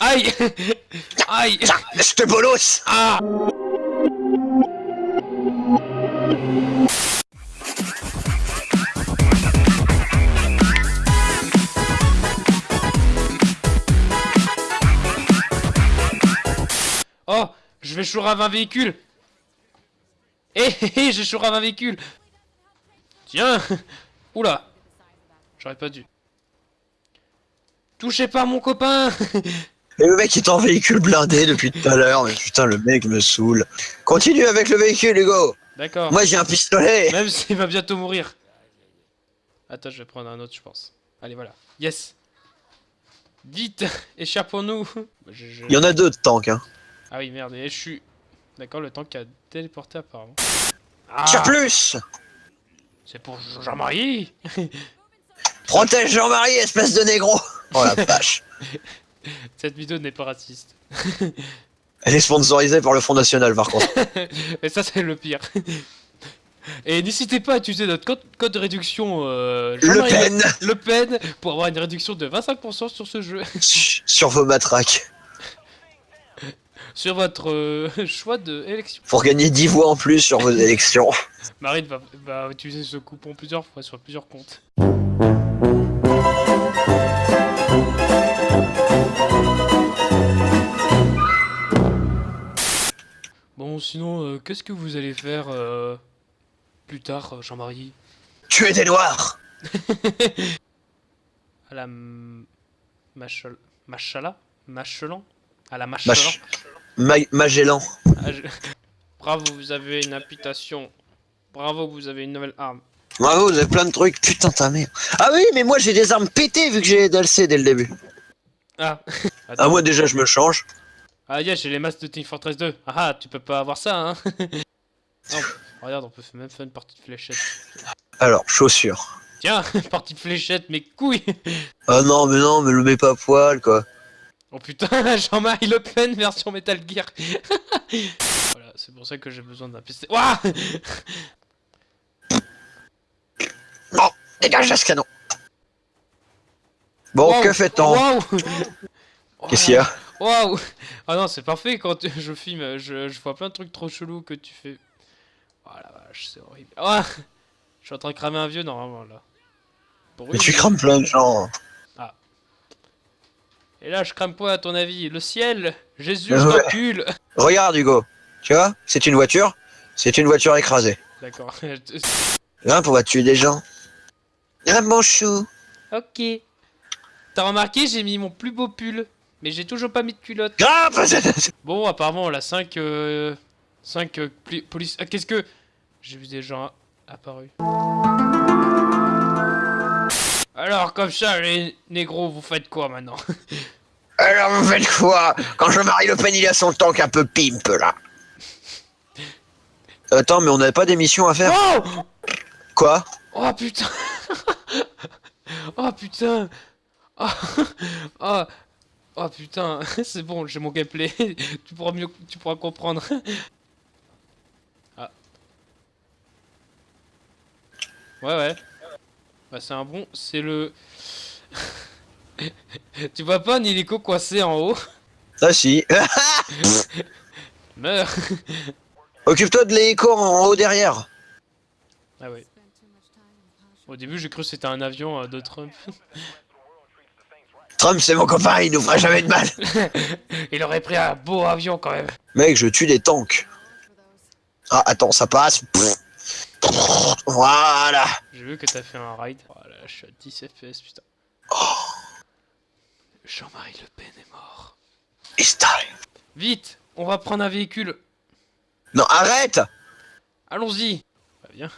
Aïe. Aïe. Tiens, je te bolos. Ah. Oh Je vais chourrer un véhicule. Eh hé hé j'ai chouré un véhicule. Tiens. Oula J'aurais pas dû. Touchez pas mon copain Et le mec est en véhicule blindé depuis tout à l'heure, mais putain, le mec me saoule. Continue avec le véhicule, Hugo D'accord. Moi j'ai un pistolet Même s'il va bientôt mourir. Attends, je vais prendre un autre, je pense. Allez, voilà. Yes Vite Échappons-nous Je- je- Il y en a deux de tanks, hein. Ah oui, merde, et je suis... D'accord, le tank a téléporté apparemment. Ah Tire plus C'est pour Jean-Marie Protège Jean-Marie, espèce de négro Oh la vache Cette vidéo n'est pas raciste. Elle est sponsorisée par le Front National, par contre. Et ça, c'est le pire. Et n'hésitez pas à utiliser notre code, code de réduction euh, Le Pen Le Pen pour avoir une réduction de 25% sur ce jeu. Sur vos matraques. sur votre euh, choix de élection. Pour gagner 10 voix en plus sur vos élections. Marine va, va utiliser ce coupon plusieurs fois sur plusieurs comptes. Bon, sinon, euh, qu'est-ce que vous allez faire euh, plus tard, euh, Jean-Marie Tuer des noirs À la. Machala Machelan? À la Machelan? Mach- Ma Magellan. Ah, Bravo, vous avez une imputation. Bravo, vous avez une nouvelle arme. Bravo, vous avez plein de trucs. Putain, ta mère. Ah oui, mais moi j'ai des armes pétées vu que j'ai DLC dès le début. Ah Ah, moi déjà je me change. Ah yeah, j'ai les masques de Team Fortress 2. Ah ah, tu peux pas avoir ça, hein Non, Regarde, on peut même faire une partie de fléchette. Alors, chaussures. Tiens, partie de fléchette, mes couilles Ah non, mais non, mais le mets pas à poil, quoi. Oh putain, Jean-Marie Le Pen version Metal Gear Voilà, c'est pour ça que j'ai besoin d'un pistolet. Ouah Oh, dégage ce canon. Bon, Wow. que fait-on Waouh Qu'est-ce qu'il y a Waouh Ah non, c'est parfait quand je filme, je, je vois plein de trucs trop chelous que tu fais. Oh la vache, c'est horrible. Ah Je suis en train de cramer un vieux normalement là. Mais tu crames plein de gens. Et là, je crame quoi à ton avis? Le ciel? Jésus, Ouais. je t'encule Regarde, Hugo. Tu vois, c'est une voiture. C'est une voiture écrasée. D'accord. Hein, pour tuer des gens? Ah, mon chou. ok. T'as remarqué, j'ai mis mon plus beau pull. Mais j'ai toujours pas mis de culotte. Ah, Bon, apparemment, on a 5... Euh, 5 euh, pli- police... Ah, qu'est-ce que... J'ai vu des gens apparus. Alors, comme ça, les négros, vous faites quoi maintenant? Alors, vous faites quoi? Quand Jean-Marie Le Pen, il a son tank un peu pimp, là. Attends, mais on n'avait pas d'émission à faire Oh Quoi? Oh putain Oh putain Oh, oh, oh putain C'est bon, j'ai mon gameplay. tu pourras mieux, tu pourras comprendre. Ah. Ouais ouais. Bah c'est un bon, c'est le... tu vois pas un hélico coincé en haut? Ah si. Meurs Occupe-toi de l'écho en haut derrière. Ah ouais. Au début j'ai cru que c'était un avion euh, de Trump. Trump, c'est mon copain, il nous fera jamais de mal. Il aurait pris un beau avion quand même. Mec, je tue des tanks. Ah, attends, ça passe. Voilà. J'ai vu que t'as fait un ride. Voilà, je suis à 10 FPS, putain. Jean-Marie Le Pen est mort. It's time. Vite, on va prendre un véhicule. Non, arrête Allons-y. Bah viens.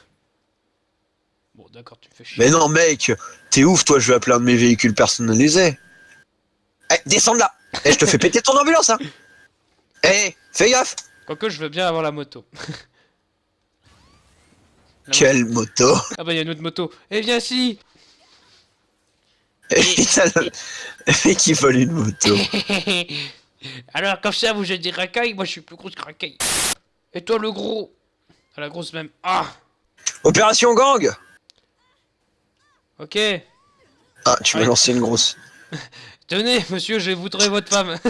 Bon, d'accord, tu me fais chier. Mais non, mec, t'es ouf, toi, je vais appeler un de mes véhicules personnalisés. Eh, descends de là Eh, je te fais péter ton ambulance, hein Eh, fais gaffe Quoique, je veux bien avoir la moto. La Quelle moto moto- Ah bah, il y a une autre moto. Eh, viens ici Et putain, le mec, il vole une moto. Alors, comme ça, vous êtes des racailles, moi je suis plus gros que racaille. Et toi, le gros Ah, la grosse même. Ah Opération gang Ok. Ah, tu m'as Ouais. lancé une grosse. Tenez, monsieur, je vais vous trouver votre femme.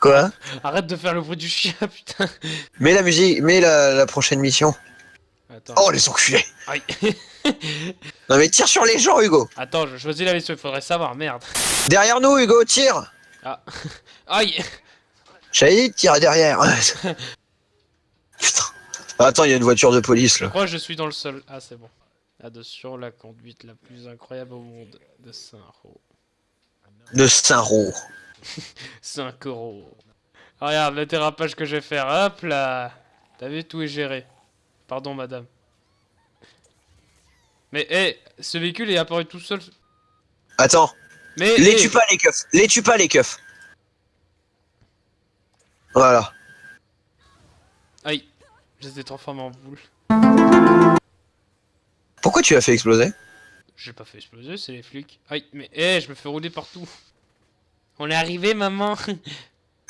Quoi? Arrête de faire le bruit du chien, putain. Mets la musique, mets la, la prochaine mission. Attends. Oh, les enculés Aïe. Non mais tire sur les gens, Hugo Attends, je choisis la mission, il faudrait savoir, merde. Derrière nous, Hugo, tire Aïe. J'avais dit, tire derrière Putain. Attends, il y a une voiture de police, là. que je suis dans le sol. Ah, c'est bon. Attention, la conduite la plus incroyable au monde de Saint-Ro. De Saint-Roch. 5 euros. Ah, Regarde le dérapage que je vais faire. Hop là. T'as vu, tout est géré. Pardon, madame. Mais, hé, ce véhicule est apparu tout seul. Attends, Mais, les hé, tue pas les keufs, les tue pas les keufs. Voilà. Je les ai transformés en boule. Pourquoi tu l'as fait exploser? J'ai pas fait exploser, c'est les flics. Aïe, mais, hé, je me fais rouler partout. On est arrivé, maman.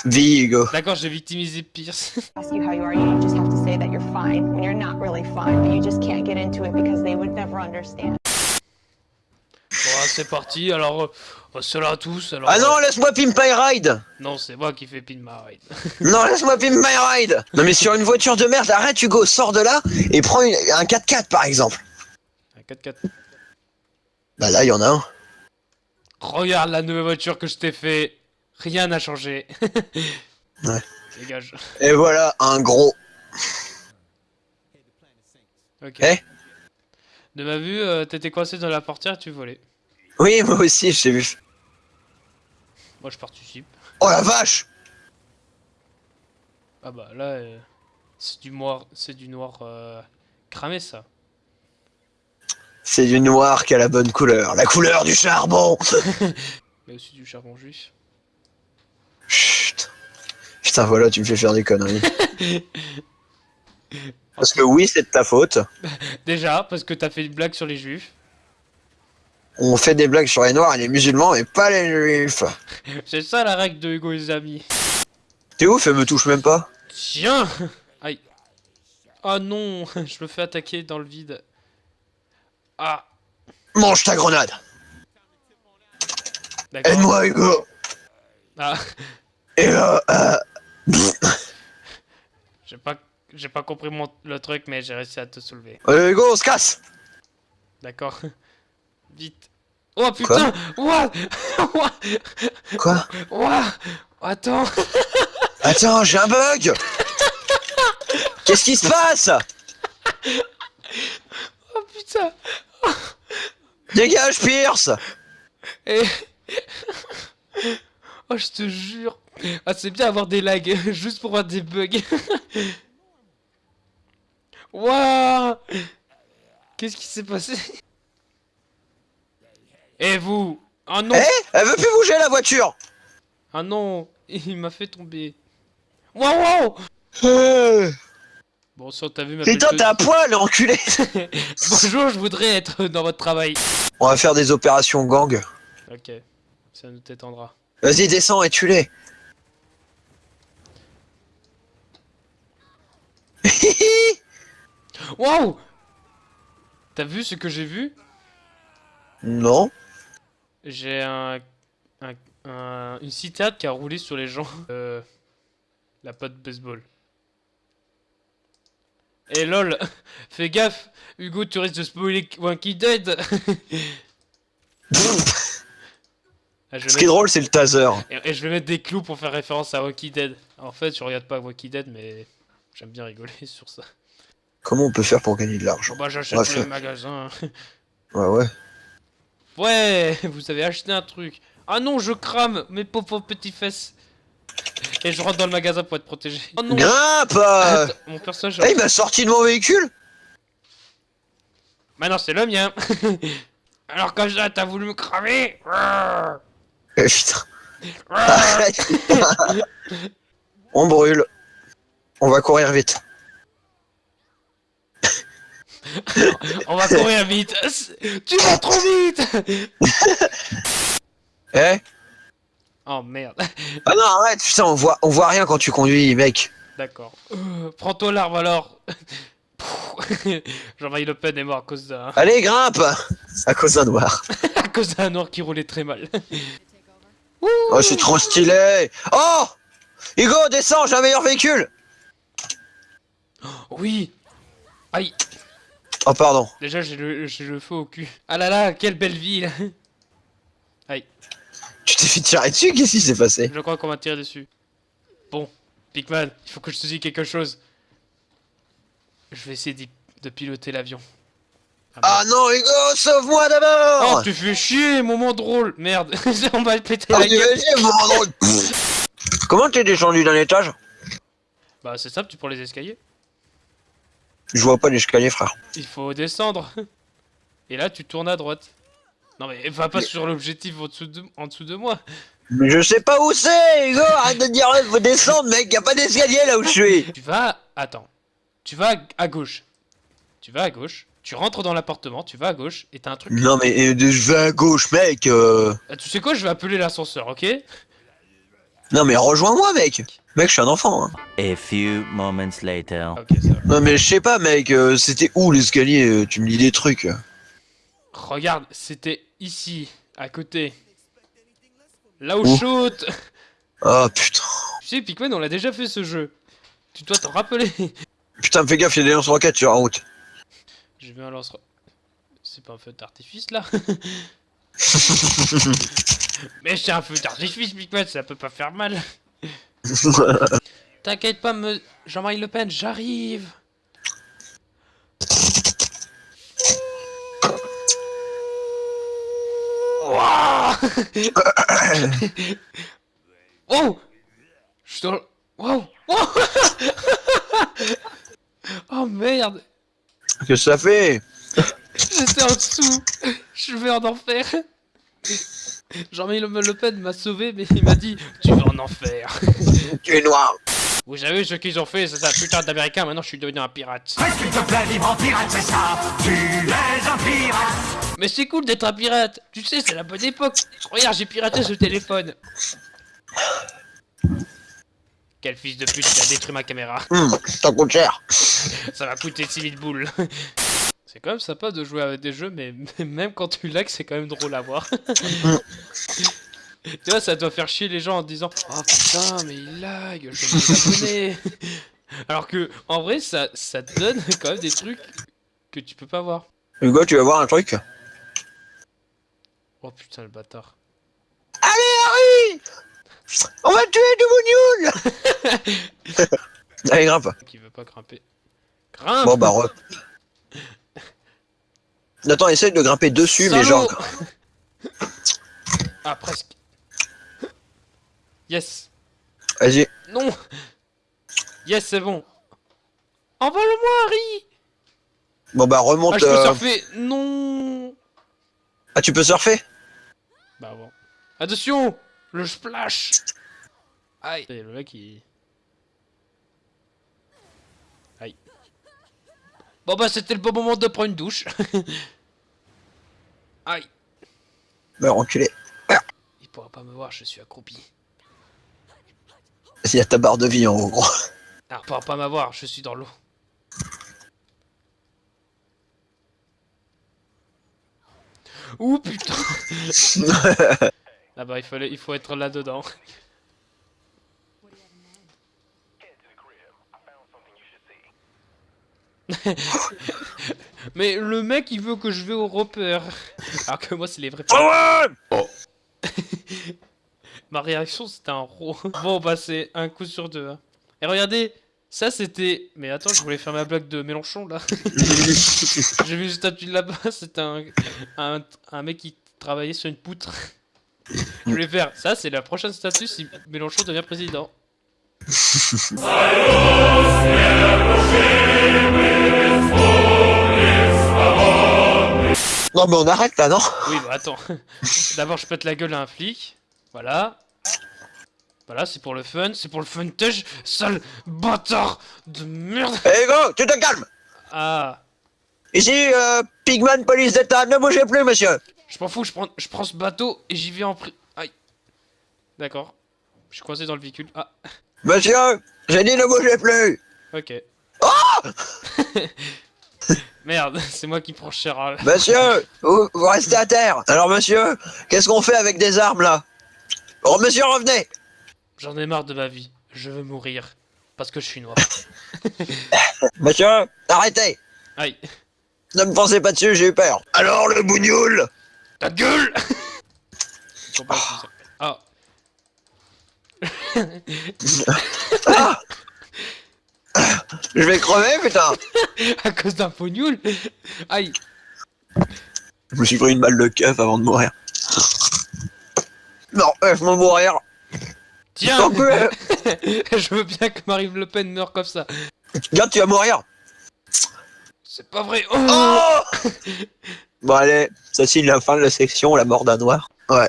Vie, Hugo. D'accord, j'ai victimisé Pierce. ask you how you are, you just have to say that you're fine when you're not really fine, but you just can't get into it because they would never understand. C'est parti. Alors, euh, cela à tous. Alors, Ah non, euh, laisse-moi pimp my ride non, c'est moi qui fais pin ma ride. Non, laisse-moi pimp my ride Non mais sur une voiture de merde, arrête Hugo, sors de là et prends une- un 4x4 par exemple. Un 4x4. Bah là, il y en a un. Regarde la nouvelle voiture que je t'ai fait. Rien n'a changé. Ouais. Dégage. Et voilà, un gros. Ok. Eh De ma vue, euh, t'étais coincé dans la portière, tu volais. Oui, moi aussi, je t'ai vu. Moi, je participe. Oh la vache Ah bah là, euh, c'est du noir, c'est du noir euh, cramé ça. C'est du noir qui a la bonne couleur. La couleur du charbon Mais aussi du charbon juif. Chut. Putain, voilà, tu me fais faire des conneries. Parce que oui, c'est de ta faute. Déjà, parce que t'as fait une blague sur les juifs. On fait des blagues sur les noirs et les musulmans, mais pas les juifs. C'est ça la règle de Hugo et les amis. T'es ouf, elle me touche même pas. Tiens Aïe. Ah non, je me fais attaquer dans le vide. Ah, Mange ta grenade. Aide-moi, Hugo. Ah, Et euh, euh, j'ai pas, j'ai pas compris mon, le truc, mais j'ai réussi à te soulever. euh, Hugo, on se casse. D'accord. Vite. Oh putain. What Quoi What Attends. Attends, j'ai un bug. Qu'est-ce qui se passe Oh putain. Dégage, Pierce. Et... Oh je te jure. Ah c'est bien avoir des lags Juste pour voir des bugs. Waouh Qu'est-ce qui s'est passé? Et vous Ah non Eh Elle veut plus bouger la voiture. Ah non Il m'a fait tomber Waouh wow Euh, Bon si on t'a vu ma Putain, t'es à poil, enculé. Bonjour, je voudrais être dans votre travail. On va faire des opérations gang. Ok, ça nous t'étendra. Vas-y, descends et tue-les. Waouh T'as vu ce que j'ai vu? Non. J'ai un, un, un- une citerne qui a roulé sur les gens. Euh, la pote baseball. Et lol, fais gaffe, Hugo, tu risques de spoiler Wanky Dead. Ah, Ce qui est drôle, c'est le taser. et, et je vais mettre des clous pour faire référence à Walking Dead. En fait, je regarde pas Walking Dead, mais j'aime bien rigoler sur ça. Comment on peut faire pour gagner de l'argent bah j'achète Ouais, le fait. magasin. Ouais, ouais. Ouais, vous avez acheté un truc. Ah non, je crame mes pauvres petits fesses. Et je rentre dans le magasin pour être protégé. Oh non, Grimpe euh. Attends, mon personnage. Eh, il m'a sorti de mon véhicule Maintenant c'est le mien. Alors que ça, t'as voulu me cramer. Eh, putain. On brûle. On va courir vite. On va courir vite. Tu vas trop vite. Eh Oh merde. Ah non, arrête, putain, on voit, on voit rien quand tu conduis, mec. D'accord. Euh, Prends-toi l'arme alors. Jean-Marie Le Pen est mort à cause d'un... Allez, grimpe À cause d'un noir. à cause d'un noir qui roulait très mal. Oh, c'est trop stylé Oh Hugo, descends, j'ai un meilleur véhicule oui Aïe Oh, pardon. Déjà, j'ai le, j'ai le feu au cul. Ah là là, quelle belle ville Tu t'es fait tirer dessus Qu'est-ce qui s'est passé? Je crois qu'on m'a tiré dessus. Bon, Pikman, il faut que je te dise quelque chose. Je vais essayer de piloter l'avion. Ah non, Hugo, sauve-moi Oh, d'abord tu fais chier, moment drôle Merde, on va le péter Ah, la gueule bon, drôle. Comment t'es descendu d'un étage? Bah, c'est simple, tu prends les escaliers. Je vois pas l'escalier, frère. Il faut descendre. Et là, tu tournes à droite. Non mais va pas sur l'objectif en, dessous de- en dessous de moi. Mais je sais pas où c'est, Hugo Arrête de dire, faut descendre, mec, y a pas d'escalier là où je suis Tu vas... Attends. Tu vas à gauche. Tu vas à gauche. Tu rentres dans l'appartement, tu vas à gauche, et t'as un truc... Non, mais euh, je vais à gauche, mec euh. Ah, Tu sais quoi, je vais appeler l'ascenseur, ok? Non, mais rejoins-moi, mec Mec, je suis un enfant. Hein. A few moments later. Ok, ça va. Non, mais je sais pas, mec, euh, c'était où l'escalier euh, Tu me dis des trucs. Regarde, c'était ici, à côté. Là où Où shoot Oh putain. Tu sais, Pikmin, on l'a déjà fait ce jeu. Tu dois t'en rappeler. Putain, fais gaffe, y'a des lance-roquettes sur la route. J'ai vu un lance... C'est pas un feu d'artifice, là Mais c'est un feu d'artifice, Pikmin, ça peut pas faire mal. T'inquiète pas, me... Jean-Marie Le Pen, j'arrive. Oh! Je suis dans le... Wow! Wow! Oh merde! Qu'est-ce que ça fait? J'étais en dessous. Je vais en enfer Jean-Marie Le Pen m'a sauvé, mais il m'a dit « Tu vas en enfer Tu es noir. !» Vous savez ce qu'ils ont fait, c'est ça, putain d'américain, maintenant je suis devenu un pirate. S'il te plaît, libre en pirate, c'est ça Tu es un pirate Mais c'est cool d'être un pirate Tu sais, c'est la bonne époque Regarde, j'ai piraté ce téléphone Quel fils de pute, il a détruit ma caméra Hum, ça coûte cher. Ça m'a coûté 6000 boules C'est quand même sympa de jouer avec des jeux, mais même quand tu lags, c'est quand même drôle à voir. tu vois, ça doit faire chier les gens en disant Oh putain, mais il lag, je vais me abonner. Alors que, en vrai, ça, ça te donne quand même des trucs que tu peux pas voir. Hugo, tu vas voir un truc? Oh putain, le bâtard. Allez, Harry On va tuer Double Newell Allez, grimpe. Qui veut pas grimper. Grimpe Bon, bah, re... Attends, essaye de grimper dessus, mais Salaud genre... Ah, presque. Yes. Vas-y. Non Yes, c'est bon. Envole-moi, Harry Bon, bah, Ah, remonte... je peux euh, surfer Non Ah, tu peux surfer? Bah bon. Attention Le splash Aïe le mec il... Aïe. Bon bah c'était le bon moment de prendre une douche. Aïe. Bah, enculé. Il pourra pas me voir, je suis accroupi. Il y a ta barre de vie en haut, gros. Ah, il pourra pas m'avoir, je suis dans l'eau. Ouh putain Ah bah il, fallait, il faut être là-dedans. Mais le mec il veut que je vais au repère. Alors que moi c'est les vrais... Ouais Ma réaction c'était un ro. Bon bah c'est un coup sur deux. hein. Et regardez, ça c'était... Mais attends, je voulais faire ma blague de Mélenchon là. J'ai vu une statue là-bas, c'était un, un, un mec qui travaillait sur une poutre. Je voulais faire... Ça c'est la prochaine statue si Mélenchon devient président. Non, mais on arrête là, non Oui bah attends. D'abord je pète la gueule à un flic. Voilà. Voilà, c'est pour le fun, c'est pour le funtage, sale bâtard de merde. Eh, Hugo, tu te calmes Ah, Ici, euh, Pigman, police d'état, ne bougez plus, monsieur je m'en fous, je prends, je prends ce bateau et j'y vais en pri... Aïe. D'accord. Je suis coincé dans le véhicule. Ah, Monsieur, j'ai dit ne bougez plus ok. Merde, c'est moi qui prends cher. hein. Monsieur, vous, vous restez à terre. Alors monsieur, qu'est-ce qu'on fait avec des armes là? Oh monsieur, revenez J'en ai marre de ma vie. Je veux mourir. Parce que je suis noir. Monsieur, arrêtez Aïe. Ne me pensez pas dessus, j'ai eu peur. Alors le bougnoul Ta gueule. Ah Ah Je vais crever, putain À cause d'un pognoul Aïe Je me suis pris une balle de keuf avant de mourir. Non, laisse-moi mourir Tiens Tant que- Je veux bien que Marine Le Pen meure comme ça. Regarde, tu vas mourir C'est pas vrai. Oh Oh Bon allez, ça signe la fin de la section, la mort d'un noir. Ouais.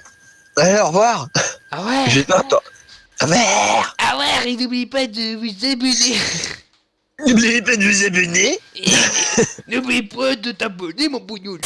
Allez, au revoir ah ouais que toi... Ah merde Ah ouais, et n'oubliez pas de vous abonner. N'oubliez pas de vous abonner N'oubliez pas de t'abonner, mon bougnoul.